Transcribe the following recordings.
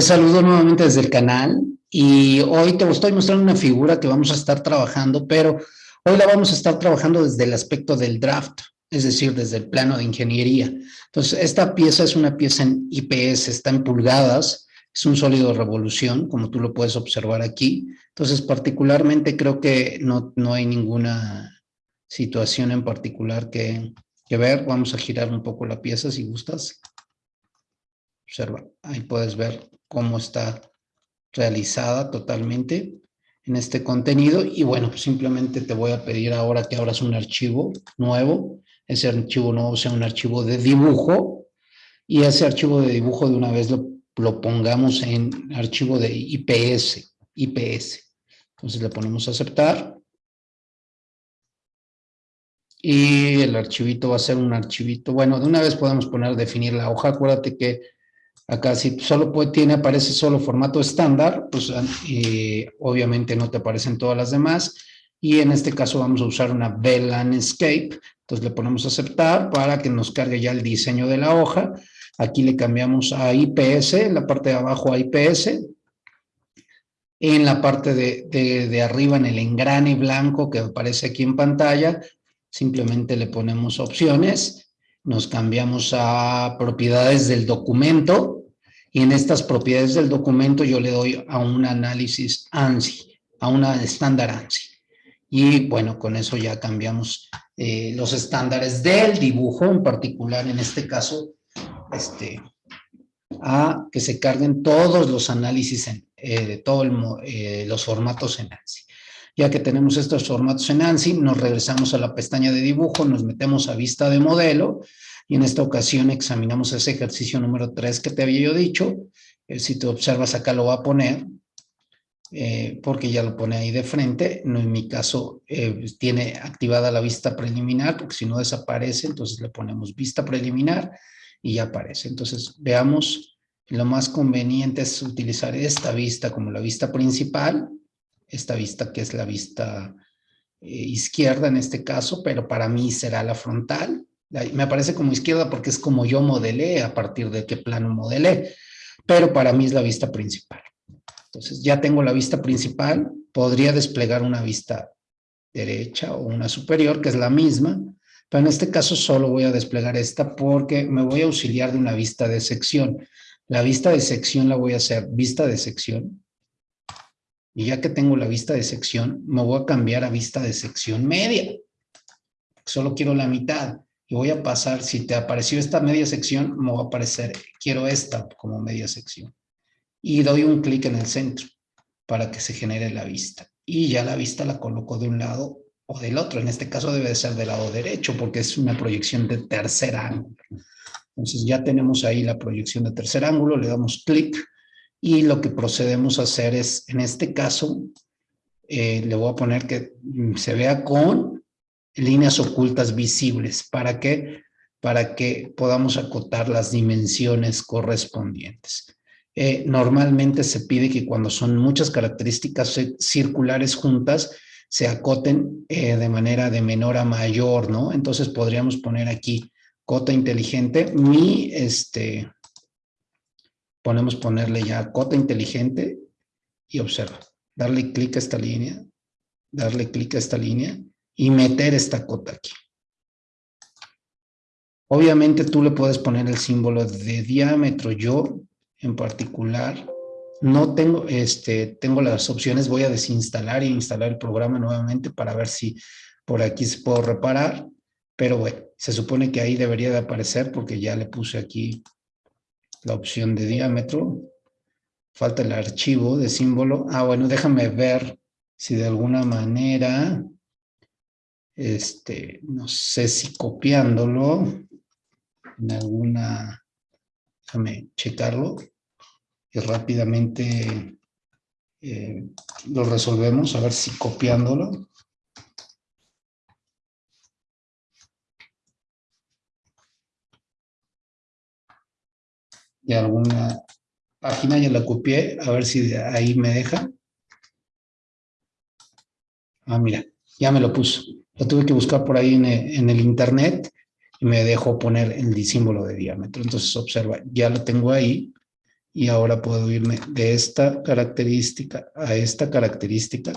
Te saludo nuevamente desde el canal y hoy te estoy mostrando una figura que vamos a estar trabajando, pero hoy la vamos a estar trabajando desde el aspecto del draft, es decir, desde el plano de ingeniería. Entonces, esta pieza es una pieza en IPS, está en pulgadas, es un sólido revolución, como tú lo puedes observar aquí. Entonces, particularmente creo que no, no hay ninguna situación en particular que, que ver. Vamos a girar un poco la pieza si gustas. Observa, ahí puedes ver cómo está realizada totalmente en este contenido. Y bueno, pues simplemente te voy a pedir ahora que abras un archivo nuevo. Ese archivo nuevo sea un archivo de dibujo. Y ese archivo de dibujo de una vez lo, lo pongamos en archivo de IPS. IPS. Entonces le ponemos aceptar. Y el archivito va a ser un archivito. Bueno, de una vez podemos poner definir la hoja. Acuérdate que Acá si solo tiene, aparece solo formato estándar, pues obviamente no te aparecen todas las demás. Y en este caso vamos a usar una VLAN Escape. Entonces le ponemos aceptar para que nos cargue ya el diseño de la hoja. Aquí le cambiamos a IPS, en la parte de abajo a IPS. En la parte de, de arriba, en el engrane blanco que aparece aquí en pantalla, simplemente le ponemos opciones. Nos cambiamos a propiedades del documento y en estas propiedades del documento yo le doy a un análisis ANSI, a una estándar ANSI. Y bueno, con eso ya cambiamos eh, los estándares del dibujo, en particular en este caso, este, a que se carguen todos los análisis, en, eh, de todos eh, los formatos en ANSI. Ya que tenemos estos formatos en ANSI, nos regresamos a la pestaña de dibujo, nos metemos a vista de modelo, y en esta ocasión examinamos ese ejercicio número 3 que te había yo dicho. Eh, si te observas acá lo va a poner, eh, porque ya lo pone ahí de frente. No, en mi caso eh, tiene activada la vista preliminar, porque si no desaparece, entonces le ponemos vista preliminar y ya aparece. Entonces veamos, lo más conveniente es utilizar esta vista como la vista principal, esta vista que es la vista izquierda en este caso, pero para mí será la frontal me aparece como izquierda porque es como yo modelé, a partir de qué plano modelé, pero para mí es la vista principal. Entonces ya tengo la vista principal, podría desplegar una vista derecha o una superior, que es la misma, pero en este caso solo voy a desplegar esta porque me voy a auxiliar de una vista de sección. La vista de sección la voy a hacer vista de sección. Y ya que tengo la vista de sección, me voy a cambiar a vista de sección media. Solo quiero la mitad y voy a pasar, si te apareció esta media sección, me va a aparecer, quiero esta como media sección. Y doy un clic en el centro para que se genere la vista. Y ya la vista la coloco de un lado o del otro. En este caso debe de ser del lado derecho porque es una proyección de tercer ángulo. Entonces ya tenemos ahí la proyección de tercer ángulo, le damos clic y lo que procedemos a hacer es, en este caso, eh, le voy a poner que se vea con líneas ocultas visibles. ¿Para qué? Para que podamos acotar las dimensiones correspondientes. Eh, normalmente se pide que cuando son muchas características circulares juntas, se acoten eh, de manera de menor a mayor, ¿no? Entonces podríamos poner aquí cota inteligente, mi, este, ponemos ponerle ya cota inteligente y observa, darle clic a esta línea, darle clic a esta línea y meter esta cota aquí. Obviamente tú le puedes poner el símbolo de diámetro. Yo, en particular, no tengo, este, tengo las opciones. Voy a desinstalar e instalar el programa nuevamente para ver si por aquí se puedo reparar. Pero bueno, se supone que ahí debería de aparecer porque ya le puse aquí la opción de diámetro. Falta el archivo de símbolo. Ah, bueno, déjame ver si de alguna manera este, no sé si copiándolo en alguna, déjame checarlo y rápidamente eh, lo resolvemos, a ver si copiándolo. De alguna página ya la copié, a ver si de ahí me deja. Ah, mira, ya me lo puso. Lo tuve que buscar por ahí en el, internet y me dejó poner el símbolo de diámetro. Entonces observa, ya lo tengo ahí Y ahora puedo irme de esta característica a esta característica.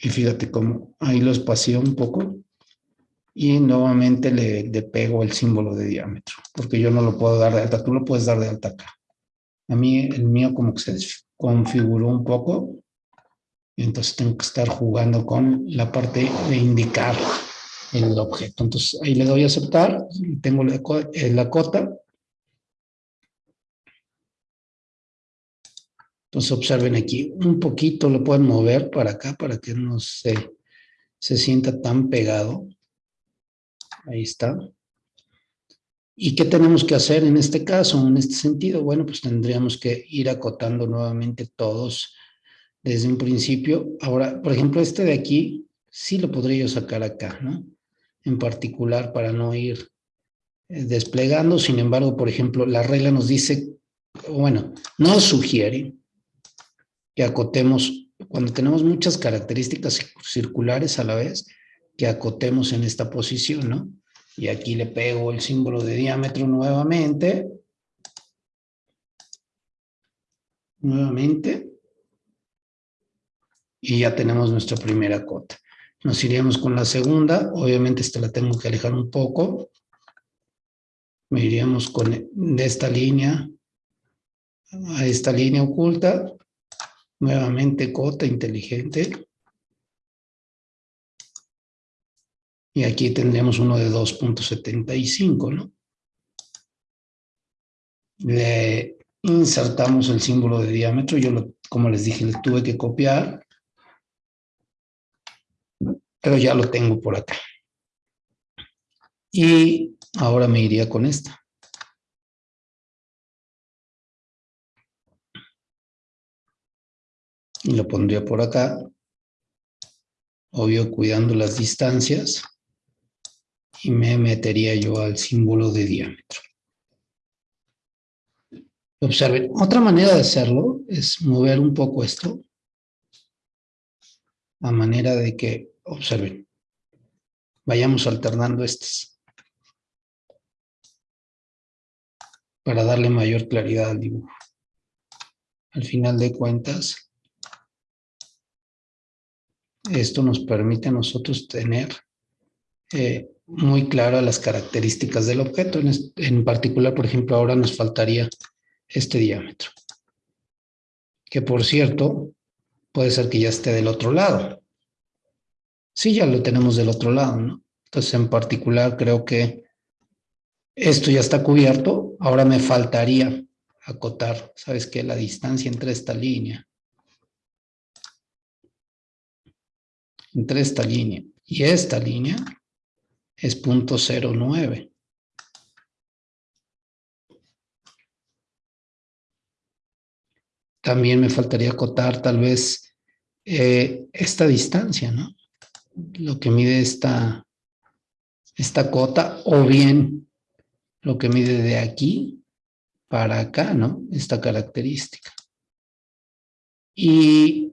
Y fíjate cómo ahí lo espacio un poco. Y nuevamente le, le, pego el símbolo de diámetro. Porque yo no lo puedo dar de alta. Tú lo puedes dar de alta acá. A mí, el mío como que se configuró un poco. Entonces tengo que estar jugando con la parte de indicar el objeto. Entonces ahí le doy a aceptar, tengo la, eh, la cota. Entonces observen aquí, un poquito lo pueden mover para acá para que no se, se sienta tan pegado. Ahí está. ¿Y qué tenemos que hacer en este caso, en este sentido? Bueno, pues tendríamos que ir acotando nuevamente todos desde un principio. Ahora, por ejemplo, este de aquí, sí lo podría yo sacar acá, ¿no? en particular para no ir eh, desplegando. Sin embargo, por ejemplo, la regla nos dice, bueno, nos sugiere que acotemos, cuando tenemos muchas características circulares a la vez, que acotemos en esta posición, ¿no? Y aquí le pego el símbolo de diámetro nuevamente. Nuevamente. Y ya tenemos nuestra primera cota. Nos iríamos con la segunda. Obviamente esta la tengo que alejar un poco. Me iríamos con de esta línea a esta línea oculta. Nuevamente cota inteligente. Y aquí tendríamos uno de 2.75, ¿no? Le insertamos el símbolo de diámetro. Yo, como les dije, le tuve que copiar pero ya lo tengo por acá. Y ahora me iría con esta. Y lo pondría por acá. Obvio, cuidando las distancias. Y me metería yo al símbolo de diámetro. Observen, otra manera de hacerlo es mover un poco esto. A manera de que Observen. Vayamos alternando estas. Para darle mayor claridad al dibujo. Al final de cuentas, esto nos permite a nosotros tener eh, muy claras las características del objeto. En, en particular, por ejemplo, ahora nos faltaría este diámetro. Que por cierto, puede ser que ya esté del otro lado. Sí, ya lo tenemos del otro lado, ¿no? Entonces, en particular, creo que esto ya está cubierto. Ahora me faltaría acotar, ¿sabes qué? La distancia entre esta línea. Entre esta línea y esta línea es punto 09. También me faltaría acotar tal vez eh, esta distancia, ¿no? lo que mide esta, esta cota o bien lo que mide de aquí para acá, ¿no? Esta característica. Y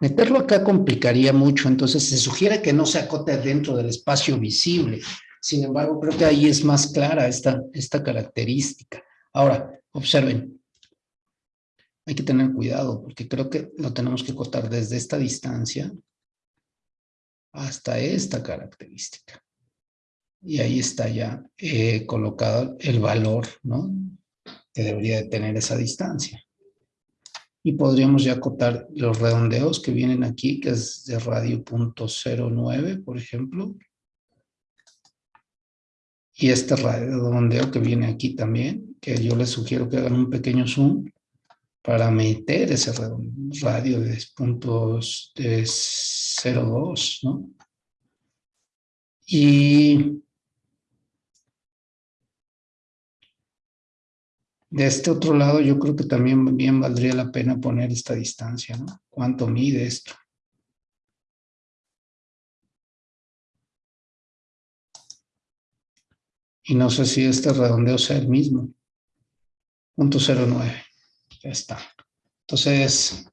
meterlo acá complicaría mucho, entonces se sugiere que no se acote dentro del espacio visible. Sin embargo, creo que ahí es más clara esta, esta característica. Ahora, observen. Hay que tener cuidado porque creo que lo tenemos que acotar desde esta distancia hasta esta característica. Y ahí está ya eh, colocado el valor, ¿no? Que debería de tener esa distancia. Y podríamos ya acotar los redondeos que vienen aquí, que es de radio punto .09, por ejemplo. Y este redondeo que viene aquí también, que yo les sugiero que hagan un pequeño zoom para meter ese radio de puntos de 0,2, ¿no? Y de este otro lado yo creo que también bien valdría la pena poner esta distancia, ¿no? ¿Cuánto mide esto? Y no sé si este redondeo sea el mismo. Punto 09. Ya está. Entonces,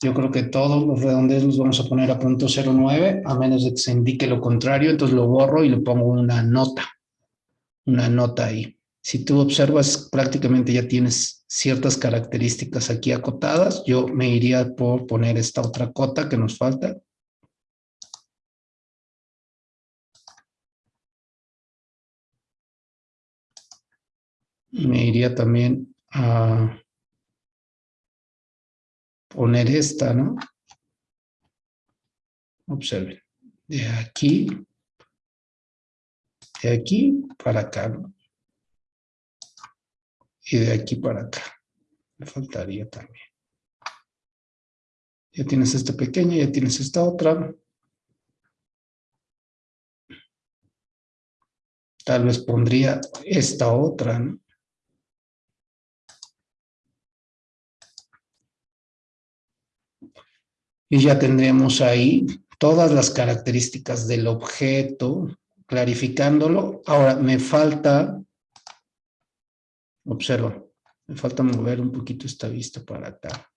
yo creo que todos los redondeos los vamos a poner a punto 09, a menos de que se indique lo contrario, entonces lo borro y le pongo una nota una nota ahí. Si tú observas, prácticamente ya tienes ciertas características aquí acotadas. Yo me iría por poner esta otra cota que nos falta. Me iría también a poner esta, ¿no? Observen. De aquí, de aquí para acá, ¿no? Y de aquí para acá. Me faltaría también. Ya tienes esta pequeña, ya tienes esta otra. Tal vez pondría esta otra, ¿no? Y ya tendremos ahí todas las características del objeto, clarificándolo. Ahora, me falta, observa, me falta mover un poquito esta vista para acá.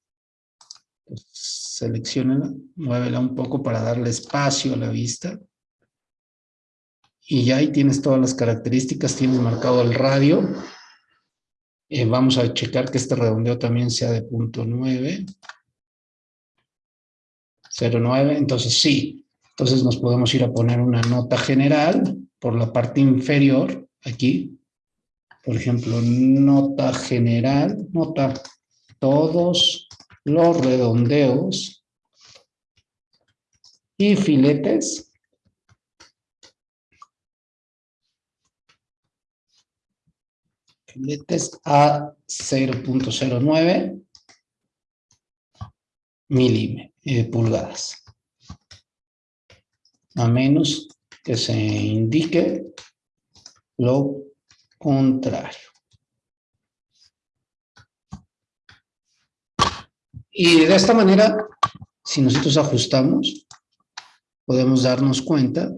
Seleccionala, muévela un poco para darle espacio a la vista. Y ya ahí tienes todas las características, tienes marcado el radio. Eh, vamos a checar que este redondeo también sea de punto 9. 0,9, entonces sí. Entonces nos podemos ir a poner una nota general por la parte inferior, aquí. Por ejemplo, nota general, nota todos los redondeos y filetes filetes a 0.09 milímetros. Eh, pulgadas. A menos que se indique lo contrario. Y de esta manera, si nosotros ajustamos, podemos darnos cuenta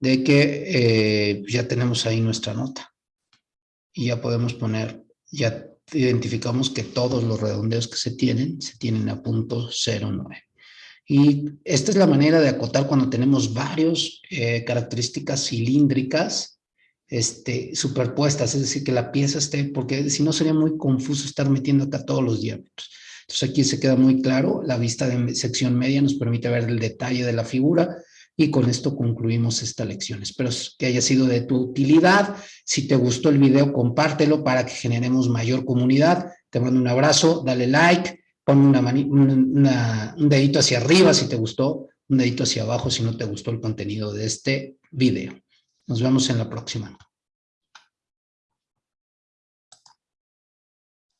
de que eh, ya tenemos ahí nuestra nota. Y ya podemos poner, ya identificamos que todos los redondeos que se tienen, se tienen a punto 0,9. Y esta es la manera de acotar cuando tenemos varios eh, características cilíndricas este, superpuestas, es decir, que la pieza esté, porque si no sería muy confuso estar metiendo acá todos los diámetros. Entonces aquí se queda muy claro, la vista de sección media nos permite ver el detalle de la figura, y con esto concluimos esta lección. Espero que haya sido de tu utilidad. Si te gustó el video, compártelo para que generemos mayor comunidad. Te mando un abrazo, dale like, pon una un dedito hacia arriba si te gustó, un dedito hacia abajo si no te gustó el contenido de este video. Nos vemos en la próxima.